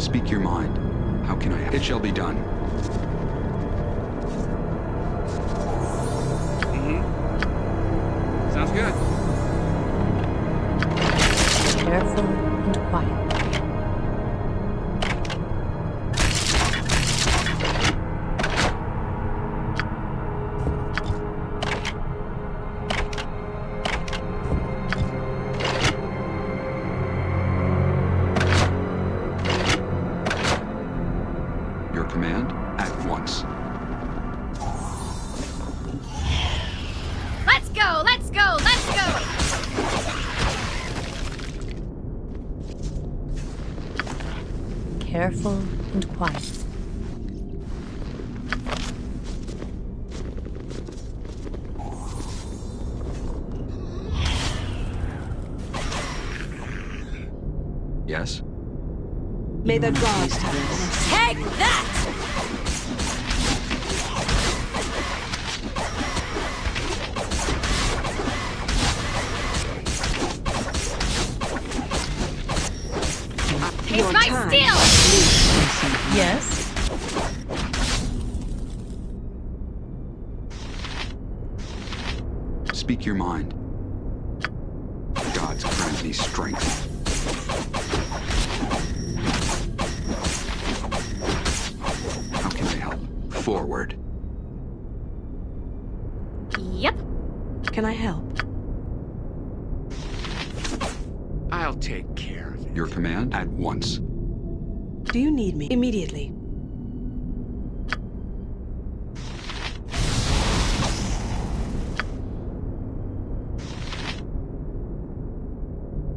Speak your mind. How can I? It shall be done. Mm-hmm. Sounds good. Careful and quiet. May the gods have mercy. Take that! Taste my steel! Yes? Speak your mind. Gods grant me strength. How can I help? Forward. Yep. Can I help? I'll take care of it. Your command at once. Do you need me? Immediately.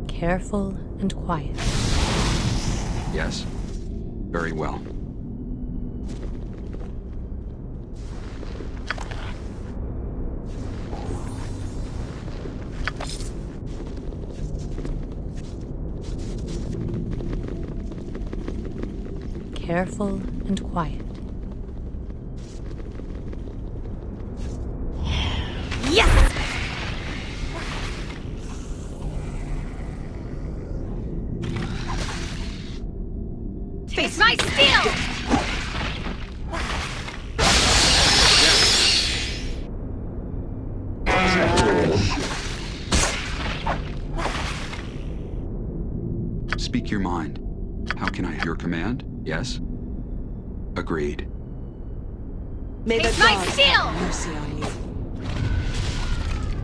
Careful and quiet. Yes? Very well. Careful and quiet. Yes! Taste my steel! Speak your mind. How can I? Your command? Yes? Agreed. May the Taste my gods steel! mercy on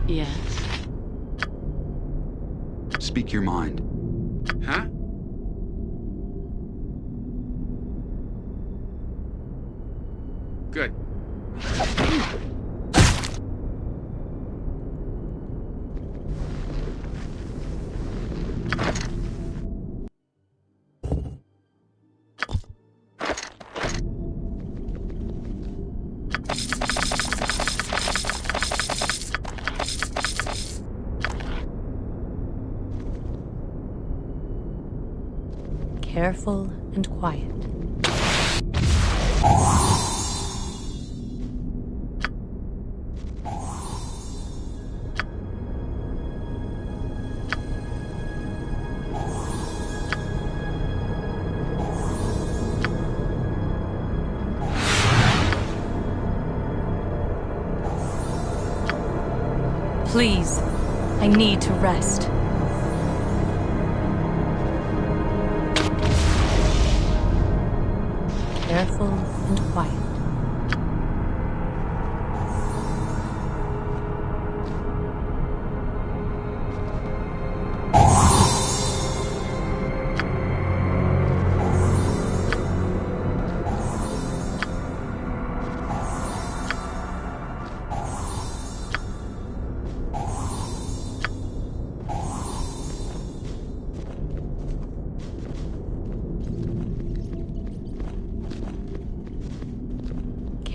you. Yes? Speak your mind. Huh? Good.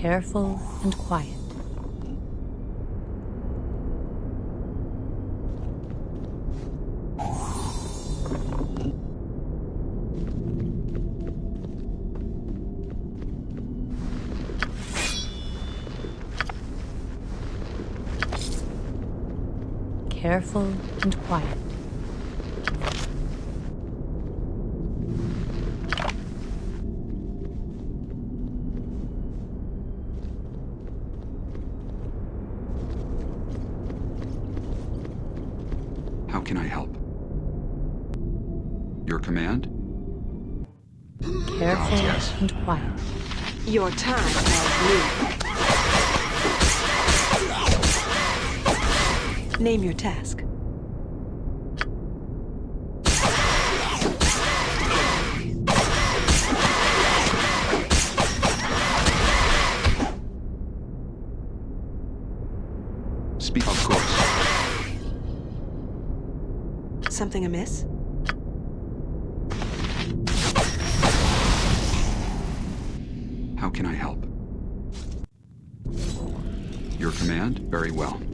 Careful and quiet. Careful and quiet. Your time has up. Name your task. Speak of course. Something amiss? command? Very well.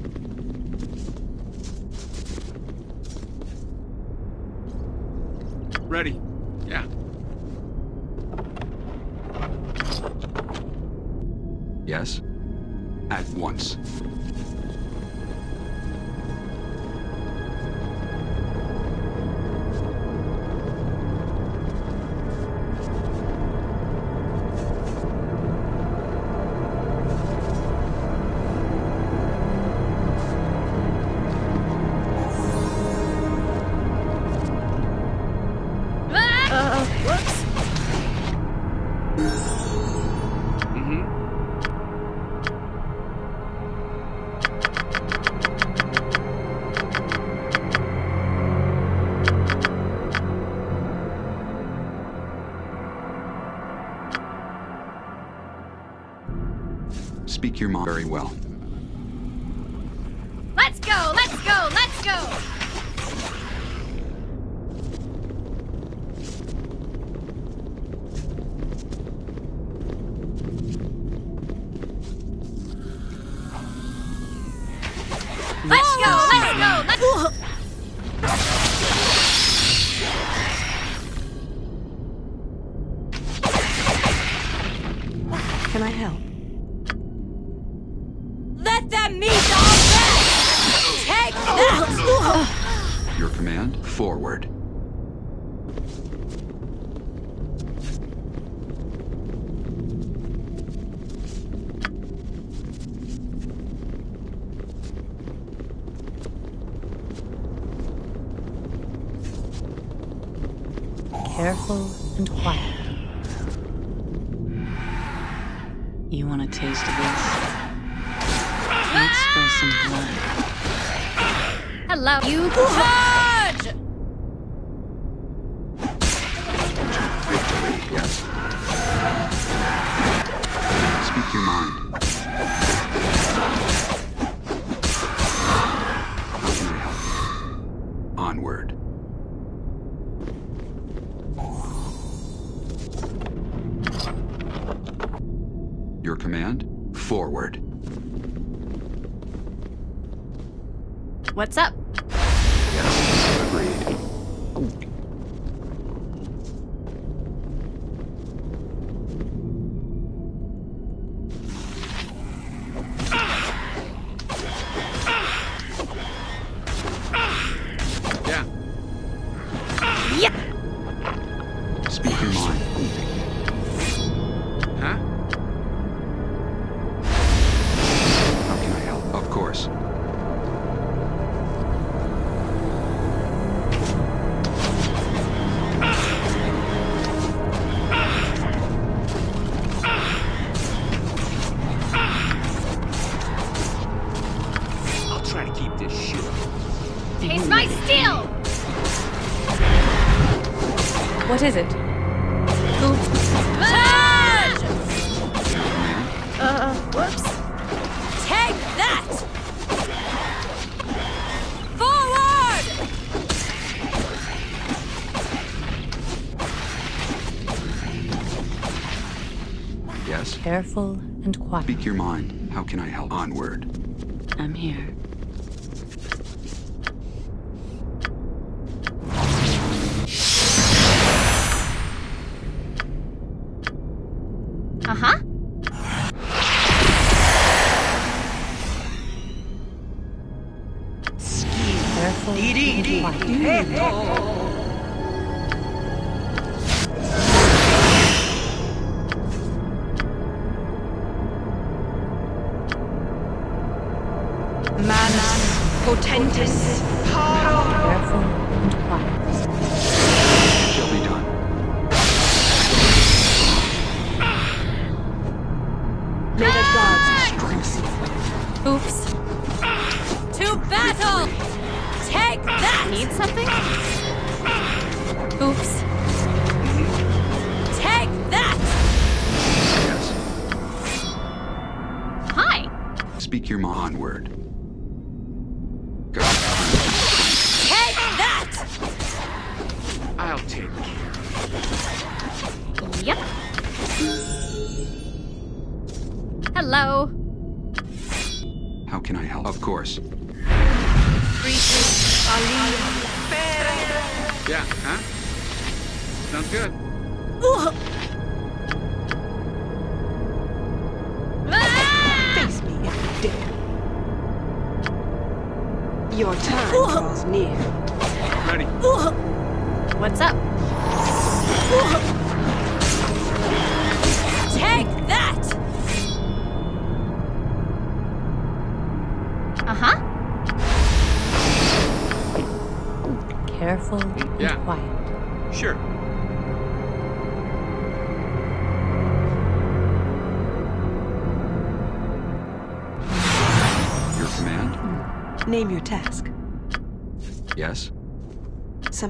Speak your mom very well. Let's go! Let's go! Let's go! onward. Your command? Forward. What's up? Yes, agreed. Yes? Careful and quiet. Speak your mind. How can I help? Onward. I'm here. good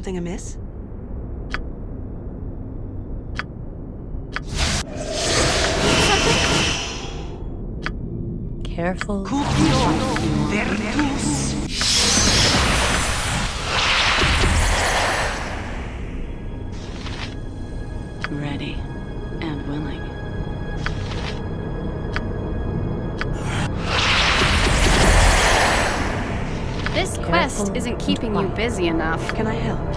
something amiss? Careful. Ready and willing. This quest Careful. isn't keeping you busy enough. Can I help?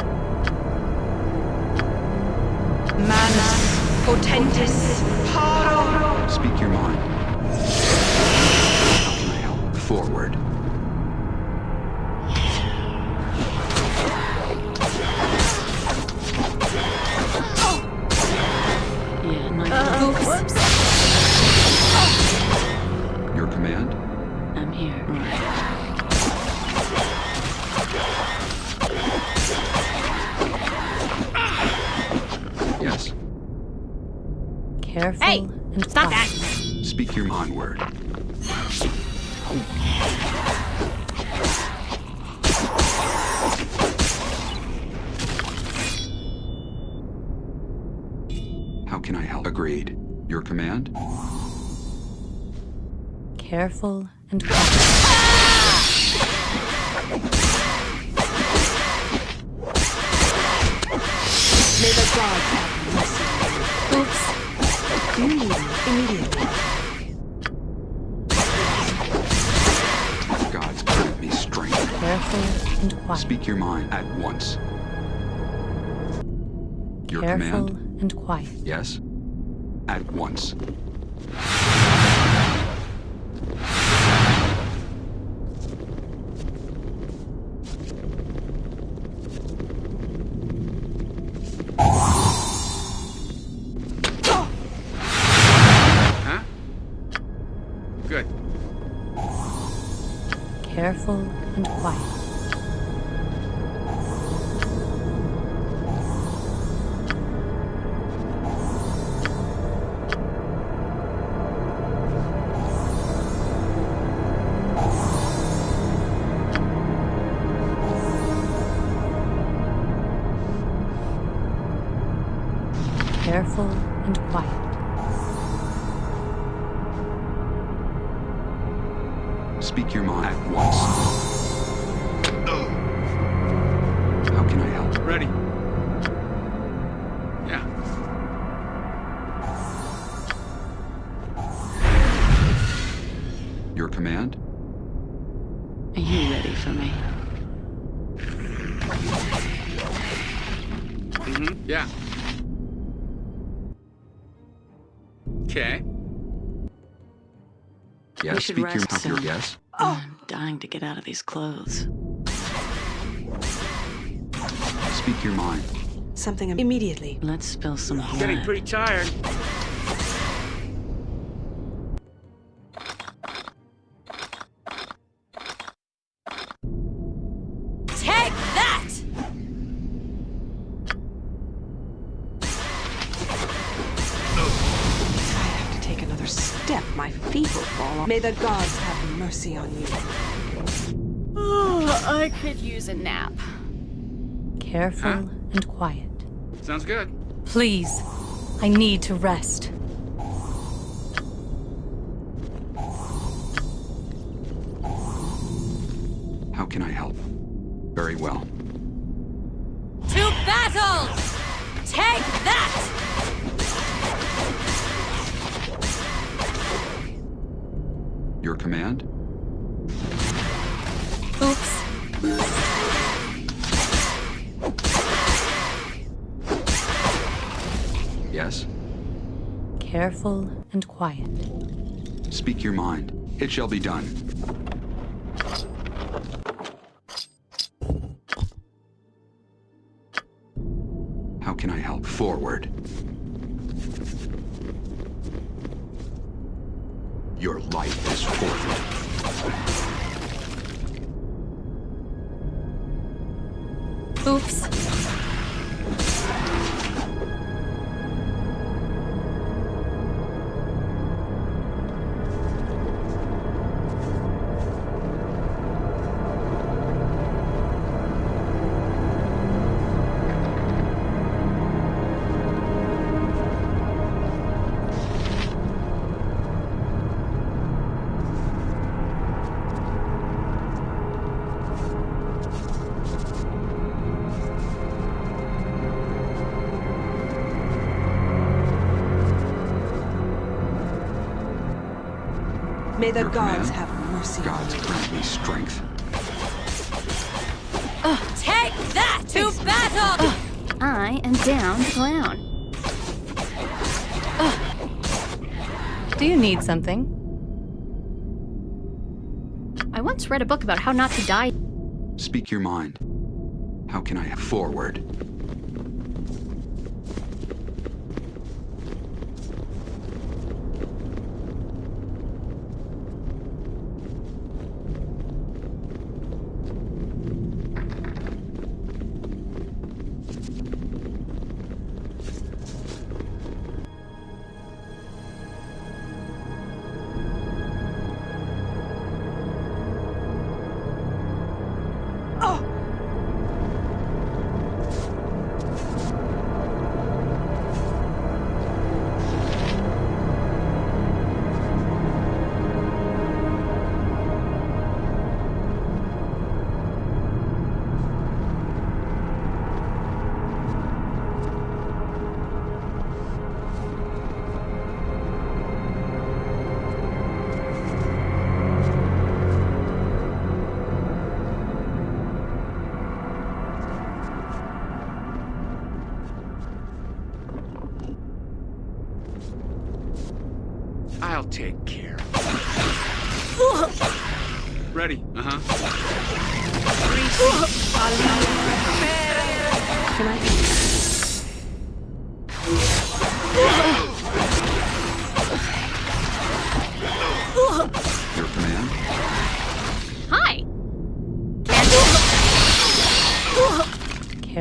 Speak your mind. How can I help? Forward. Mercury onward. How can I help? Agreed. Your command? Careful and cautious. quiet. Yes? At once. careful and quiet. should speak rest your, soon. Your guess? Oh. I'm dying to get out of these clothes. Speak your mind. Something immediately. Let's spill some blood. Getting pretty tired. May the gods have mercy on you. Oh, I could use a nap. Careful huh? and quiet. Sounds good. Please, I need to rest. How can I help? Very well. To battle! Take that! Your command? Oops. Yes? Careful and quiet. Speak your mind. It shall be done. How can I help? Forward. Oops. I am down to clown. Do you need something? I once read a book about how not to die. Speak your mind. How can I forward?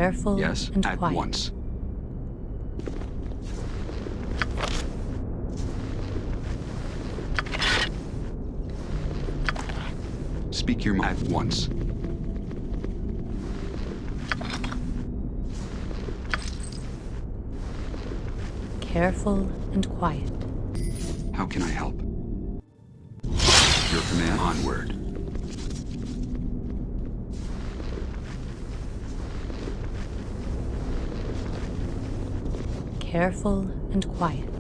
Careful Yes, and at quiet. once. Speak your mind at once. Careful and quiet. How can I help? Your command onward. Careful and quiet.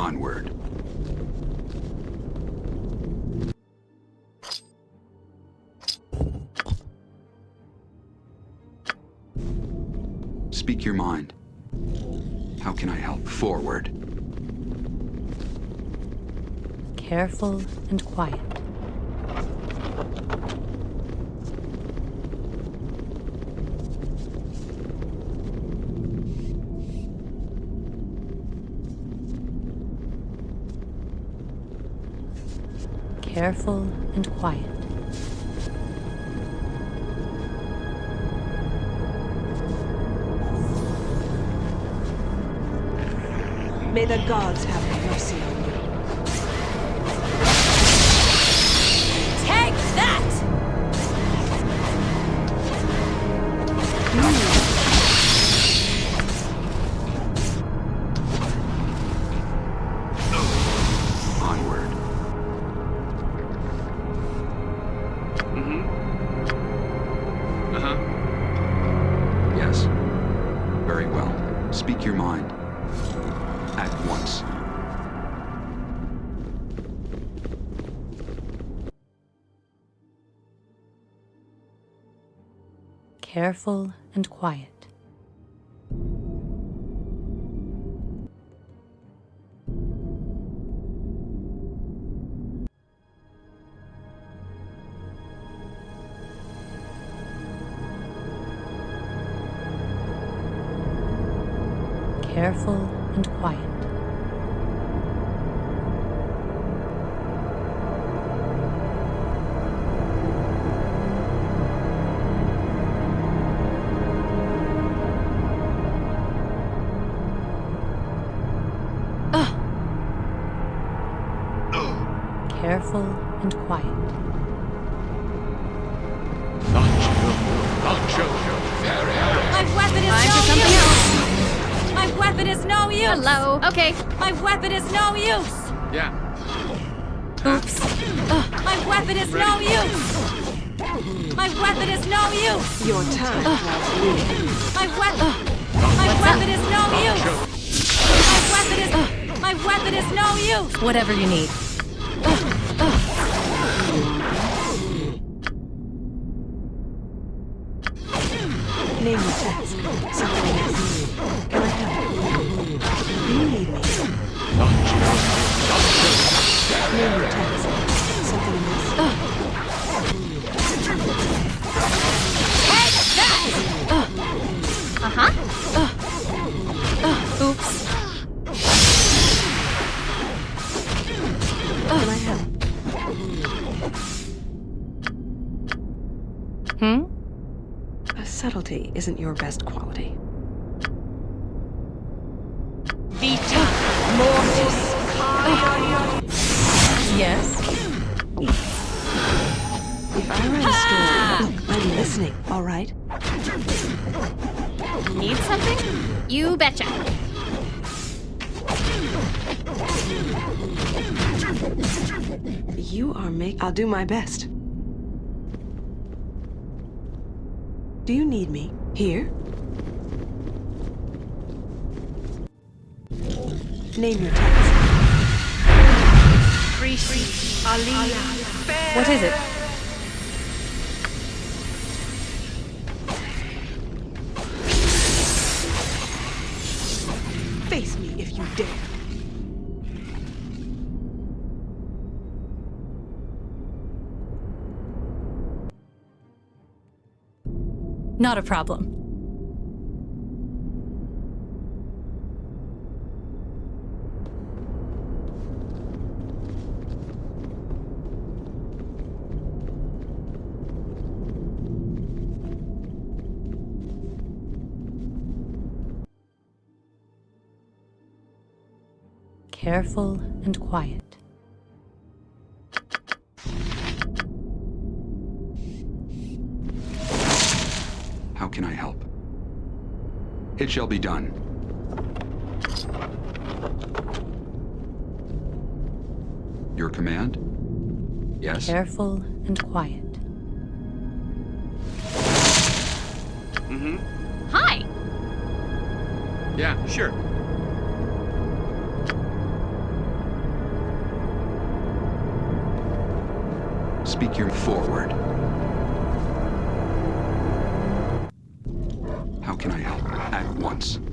Onward. Speak your mind. How can I help? Forward. Careful and quiet. Careful and quiet. May the gods have Careful and quiet. Use! Isn't your best quality. Vita mortis. Yes? If I write a story, I'm listening, all right? Need something? You betcha. You are make. I'll do my best. Do you need me here? Name your. Aliyah. What is it? Not a problem. Careful and quiet. It shall be done. Your command? Yes? Careful and quiet. Mm-hmm. Hi! Yeah, sure. Speak your forward. Can I help? At once.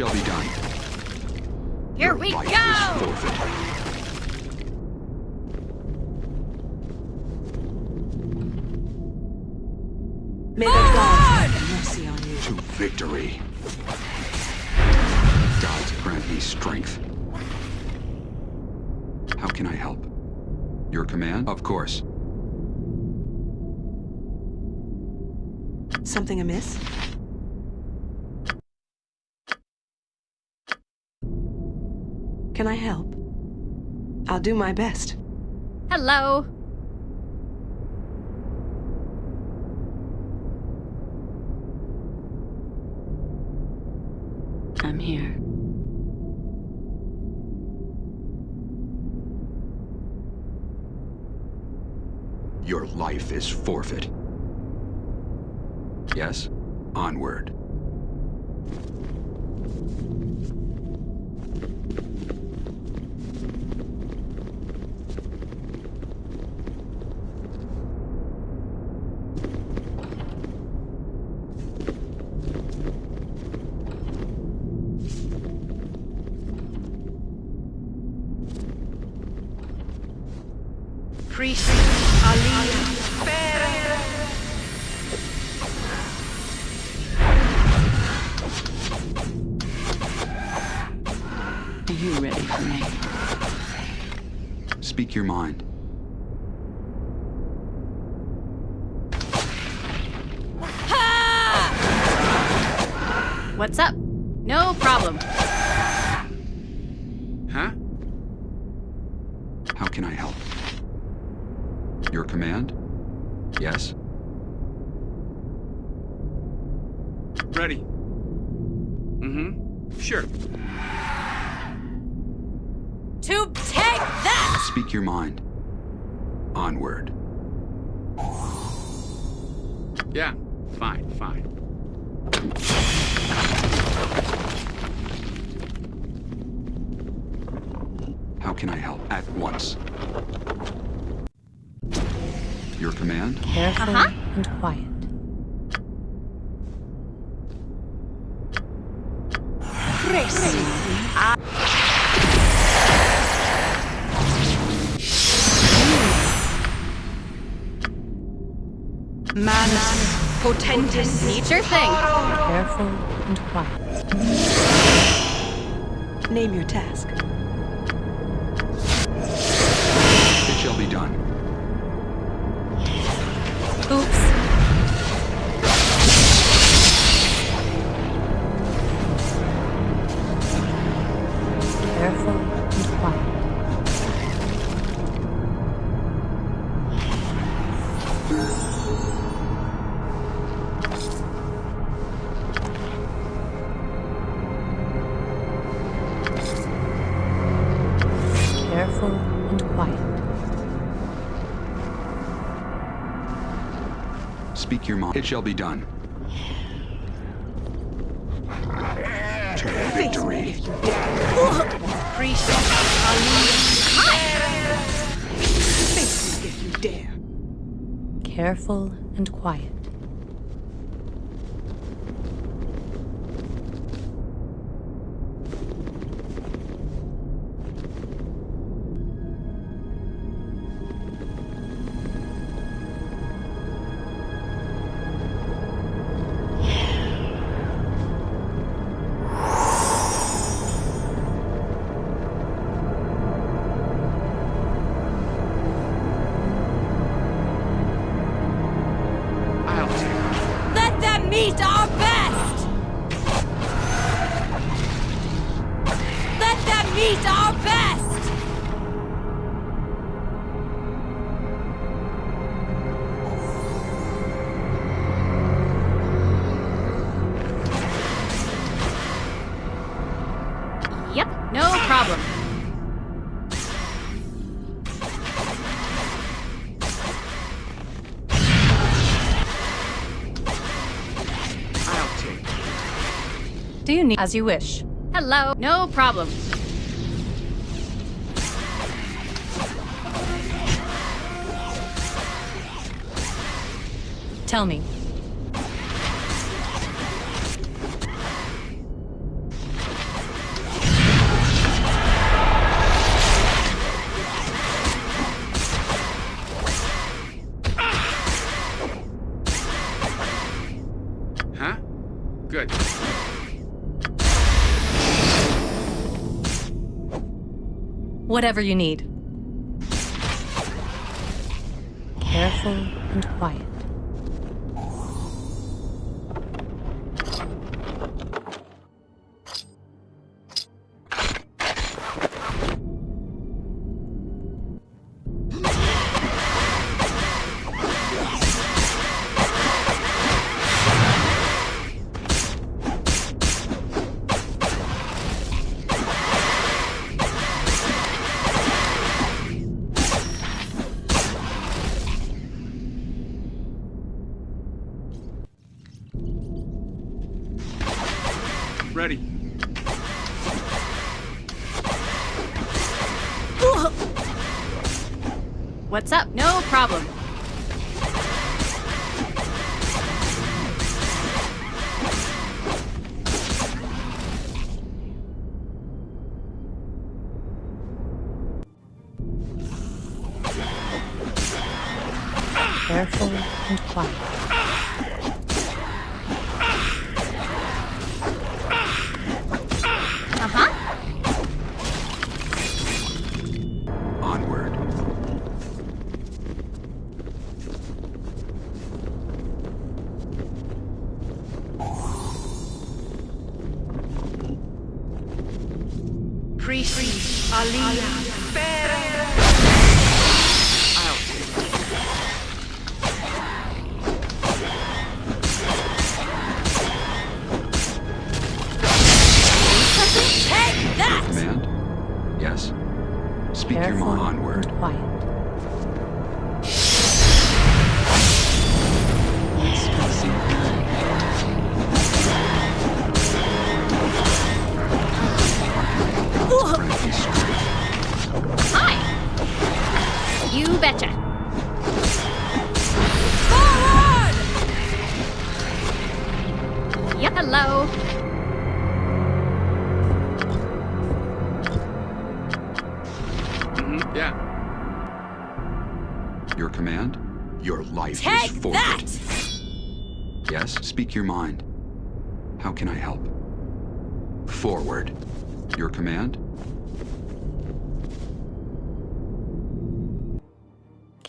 Shall be done. Here Your we life go! is forfeit. May the gods have mercy on you. To victory. Gods grant me strength. How can I help? Your command? Of course. Something amiss? Can I help? I'll do my best. Hello. I'm here. Your life is forfeit. Yes? Onward. Your mind. What's up? No problem. Your command? Careful Uh-huh. and quiet. Manus Potentis. Need your thing. Careful and quiet. Name your task. It shall be done. To victory. Careful and quiet. I'll need as you wish. Hello. No problem. Tell me, Whatever you need. Careful and quiet.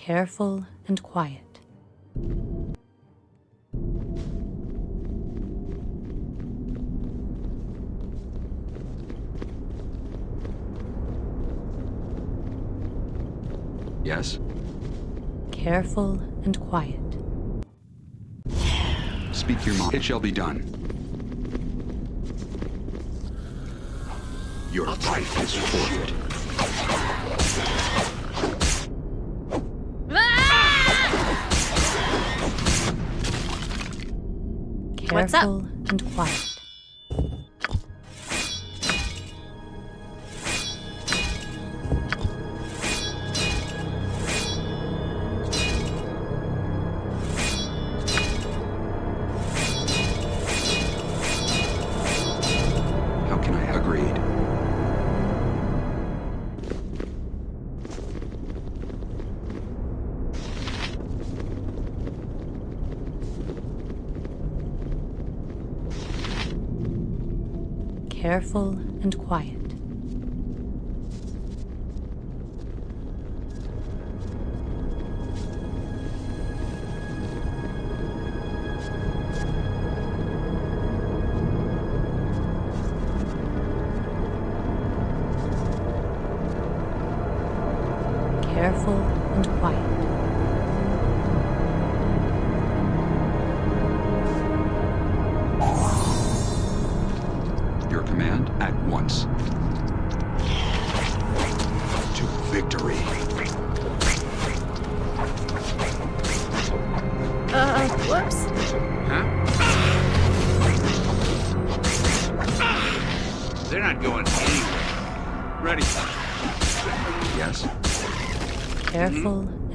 careful and quiet. Yes? Careful and quiet. Speak your mind. It shall be done. Your life is forfeit. careful and quiet. careful and quiet.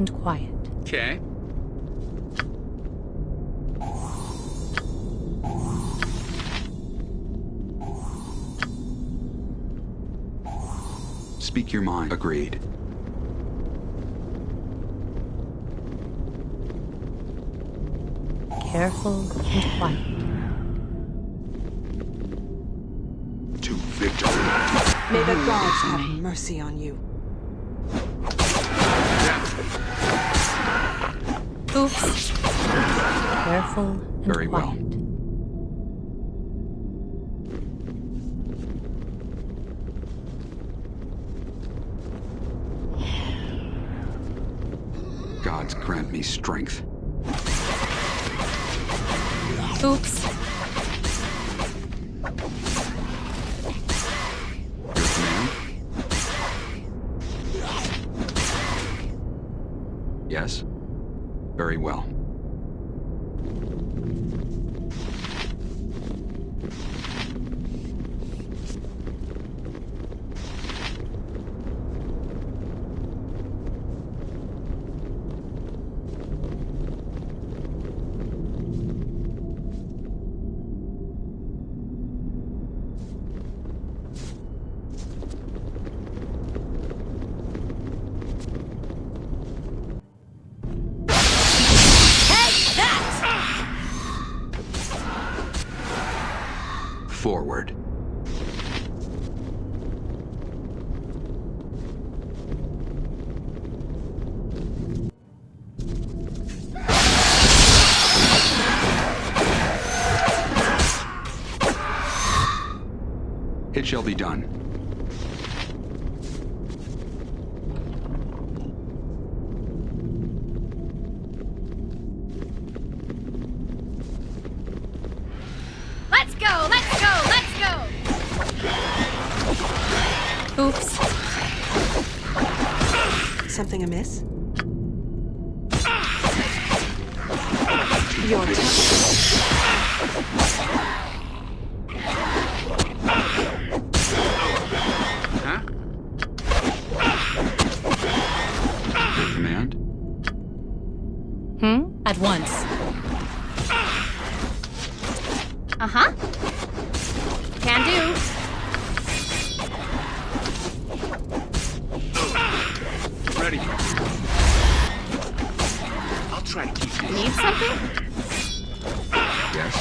And quiet. Okay. Speak your mind. Agreed. Careful and quiet. To victory. May the gods have mercy on you. Careful and Very well. quiet. Gods grant me strength. Oops. Yes? Very well. It shall be done. Let's go, let's go, let's go! Oops. Something amiss? Your turn. At once. Uh huh. Can do. Ready. I'll try to keep this. Need something? Yes?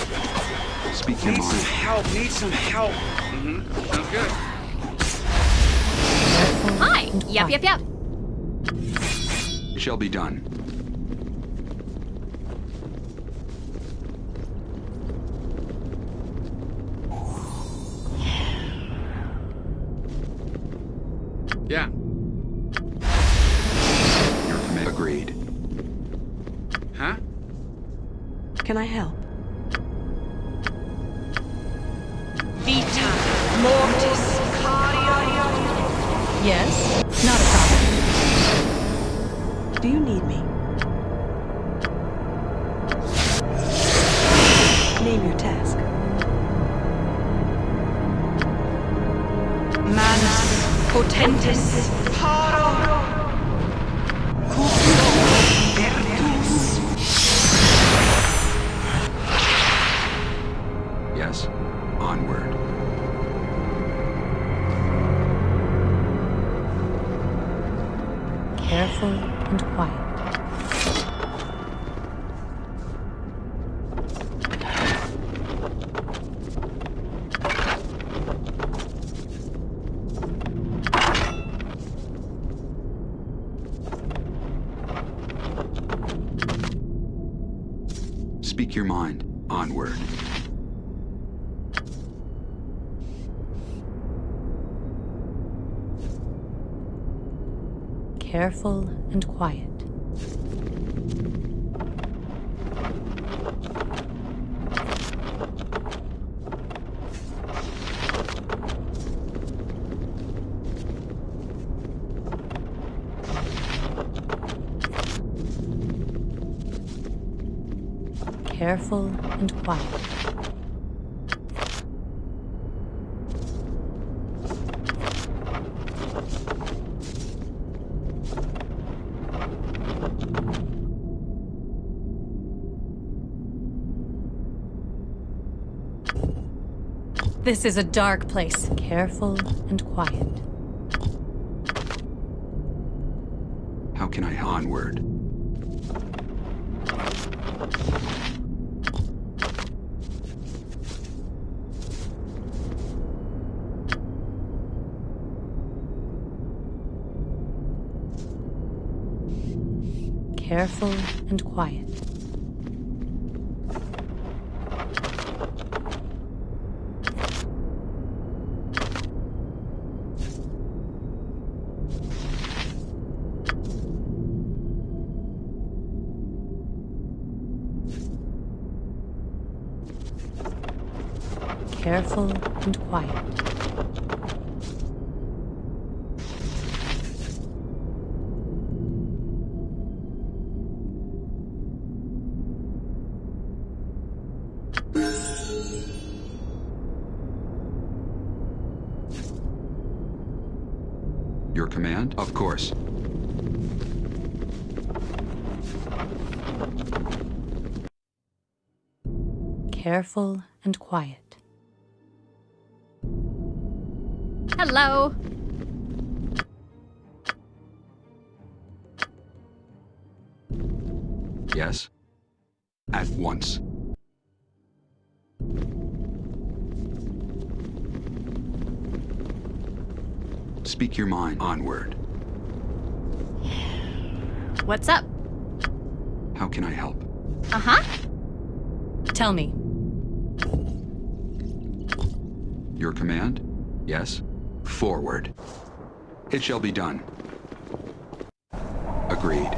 Speak your Need some help. Need some help. Mm-hmm. Sounds good. Hi. and Yep, quiet. yep, yep. It shall be done. Need me? Careful and quiet. This is a dark place. Careful and quiet. How can I onward? Careful and quiet. Careful and quiet. Course. Careful and quiet. Hello. Yes? At once. Speak your mind onward. What's up? How can I help? Uh huh. Tell me, Your command? Yes? Forward. It shall be done. Agreed.